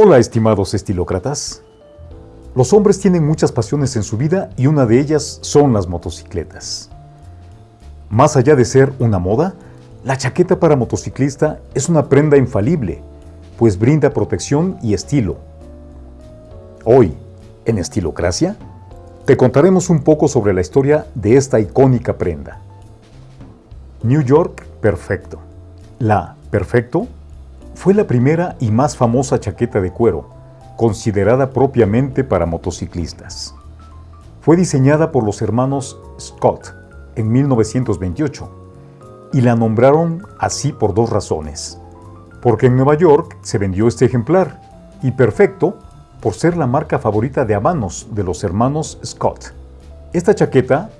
Hola estimados estilócratas. Los hombres tienen muchas pasiones en su vida y una de ellas son las motocicletas. Más allá de ser una moda, la chaqueta para motociclista es una prenda infalible, pues brinda protección y estilo. Hoy, en Estilocracia, te contaremos un poco sobre la historia de esta icónica prenda. New York Perfecto. La Perfecto fue la primera y más famosa chaqueta de cuero, considerada propiamente para motociclistas. Fue diseñada por los hermanos Scott en 1928 y la nombraron así por dos razones. Porque en Nueva York se vendió este ejemplar y perfecto por ser la marca favorita de habanos de los hermanos Scott. Esta chaqueta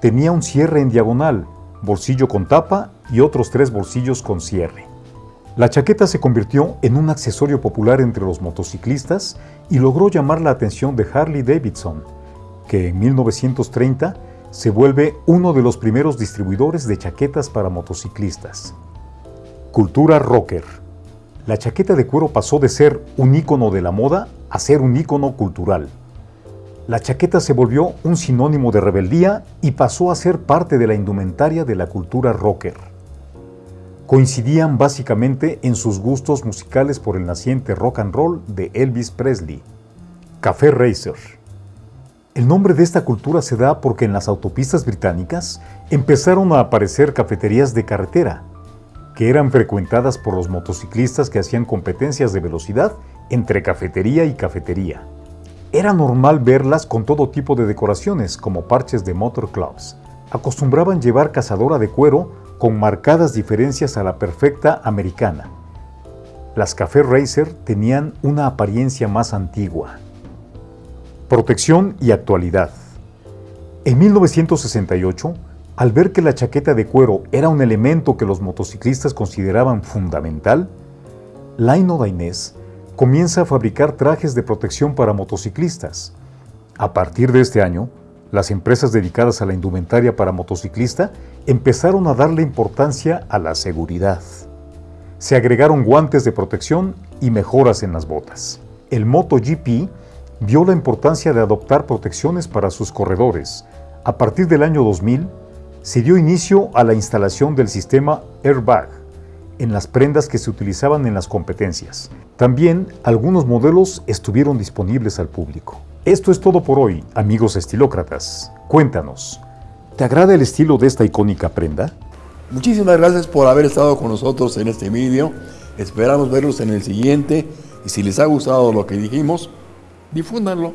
tenía un cierre en diagonal, bolsillo con tapa y otros tres bolsillos con cierre. La chaqueta se convirtió en un accesorio popular entre los motociclistas y logró llamar la atención de Harley Davidson, que en 1930 se vuelve uno de los primeros distribuidores de chaquetas para motociclistas. Cultura rocker. La chaqueta de cuero pasó de ser un ícono de la moda a ser un ícono cultural. La chaqueta se volvió un sinónimo de rebeldía y pasó a ser parte de la indumentaria de la cultura rocker. Coincidían básicamente en sus gustos musicales por el naciente rock and roll de Elvis Presley. Café Racer. El nombre de esta cultura se da porque en las autopistas británicas empezaron a aparecer cafeterías de carretera, que eran frecuentadas por los motociclistas que hacían competencias de velocidad entre cafetería y cafetería. Era normal verlas con todo tipo de decoraciones, como parches de motor clubs. Acostumbraban llevar cazadora de cuero con marcadas diferencias a la perfecta americana. Las Café Racer tenían una apariencia más antigua. Protección y actualidad. En 1968, al ver que la chaqueta de cuero era un elemento que los motociclistas consideraban fundamental, Laino Dainés comienza a fabricar trajes de protección para motociclistas. A partir de este año, las empresas dedicadas a la indumentaria para motociclista empezaron a darle importancia a la seguridad. Se agregaron guantes de protección y mejoras en las botas. El MotoGP vio la importancia de adoptar protecciones para sus corredores. A partir del año 2000, se dio inicio a la instalación del sistema Airbag en las prendas que se utilizaban en las competencias. También algunos modelos estuvieron disponibles al público. Esto es todo por hoy, amigos estilócratas. Cuéntanos, ¿te agrada el estilo de esta icónica prenda? Muchísimas gracias por haber estado con nosotros en este vídeo. Esperamos verlos en el siguiente y si les ha gustado lo que dijimos, difúndanlo.